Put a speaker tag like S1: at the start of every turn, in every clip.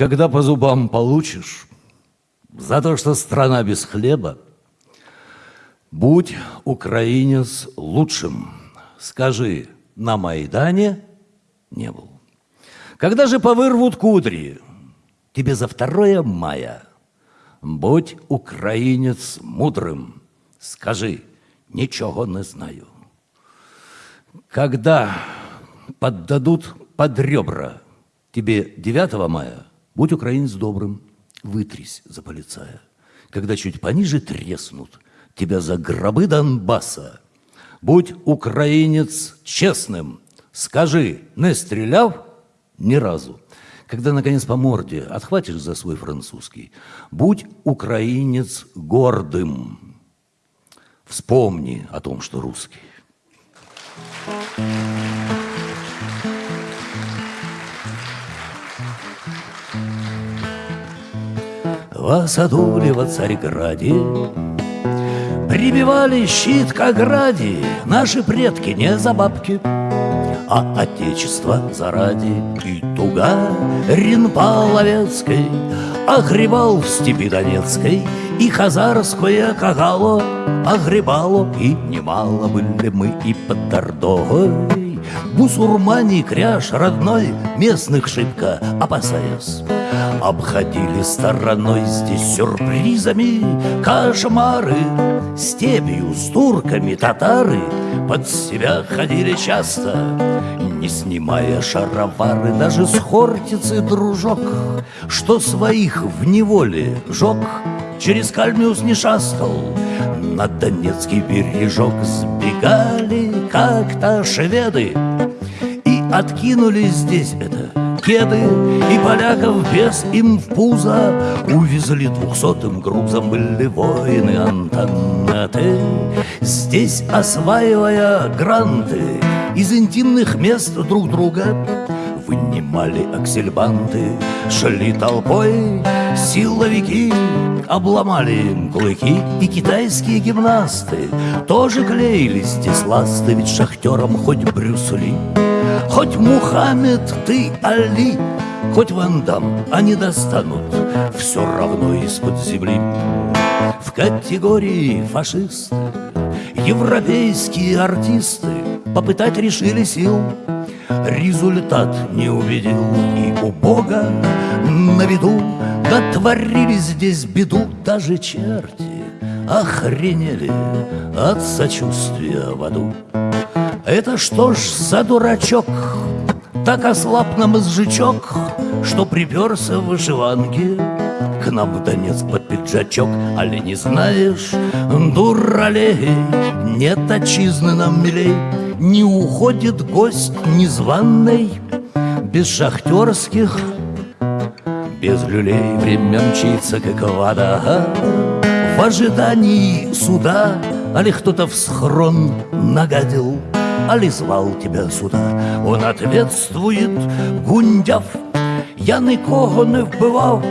S1: Когда по зубам получишь, за то, что страна без хлеба, будь украинец лучшим. Скажи, на Майдане не был. Когда же повырвут кудри, тебе за второе мая, будь украинец мудрым, скажи, ничего не знаю. Когда поддадут под ребра тебе 9 мая, будь украинец добрым, вытрись за полицая. Когда чуть пониже треснут тебя за гробы Донбасса, будь украинец честным, скажи, не стреляв ни разу. Когда, наконец, по морде отхватишь за свой французский, будь украинец гордым. Вспомни о том, что русский. В саду во Царьграде. Прибивали щит к ограде Наши предки не за бабки А отечество заради. И туга Ринпаловецкой Огребал в степи Донецкой И хазарское кагало Огребало И немало были мы и под Тордогой Бусурмане кряж родной Местных шибко опасаясь. Обходили стороной здесь сюрпризами Кошмары Степью с турками татары Под себя ходили часто Не снимая шаровары Даже с хортицы дружок Что своих в неволе жег Через Кальмиус не шастал. На Донецкий бережок Сбегали как-то шведы. И откинули здесь это кеды И поляков без им в пузо. Увезли двухсотым грузом Были воины Антанеты Здесь осваивая гранты Из интимных мест друг друга Вынимали аксельбанты Шли толпой силовики Обломали им клыки И китайские гимнасты Тоже клеились здесь ласты Ведь шахтерам хоть Брюс Ли Хоть Мухаммед ты Али, хоть Ван Дам, они достанут все равно из-под земли. В категории фашисты, европейские артисты попытать решили сил. Результат не увидел и у Бога на виду Дотворили здесь беду даже черти Охренели от сочувствия в аду. Это что ж за дурачок? Так ослаб нам изжичок, Что приперся в вышиванке К нам в Донец под пиджачок. Али не знаешь, дуралей, Нет отчизны нам милей, Не уходит гость незваный Без шахтерских, без люлей Время мчится, как вода В ожидании суда Али кто-то в схрон нагадил али звал тебя сюда? Он ответствует, гундяв, я нікого не вбивав,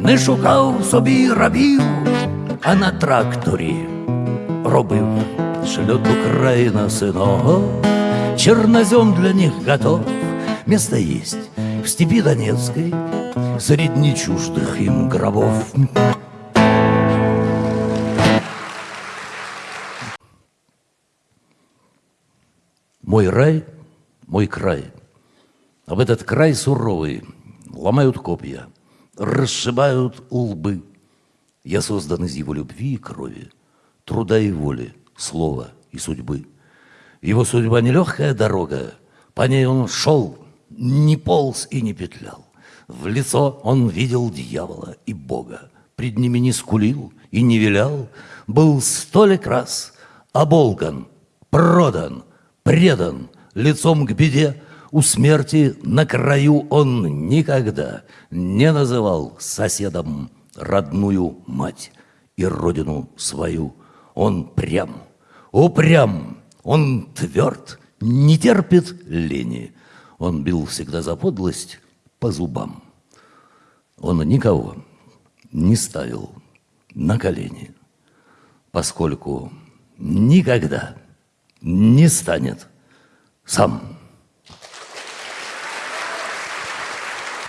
S1: не шукав собі рабів, а на тракторі робив шлет Украина сынов. Чернозем для них готов, место есть в степи Донецкой, Среди чуждых им гробов. Мой рай, мой край. А в этот край суровый ломают копья, расшибают лбы. Я создан из его любви и крови, труда и воли, слова и судьбы. Его судьба нелегкая дорога, по ней он шел, не полз и не петлял. В лицо он видел дьявола и Бога, пред ними не скулил и не вилял, был столик раз оболган, продан, предан лицом к беде, у смерти на краю он никогда не называл соседом родную мать и родину свою. Он прям, упрям, он тверд, не терпит лени. Он бил всегда за подлость по зубам. Он никого не ставил на колени, поскольку никогда не станет сам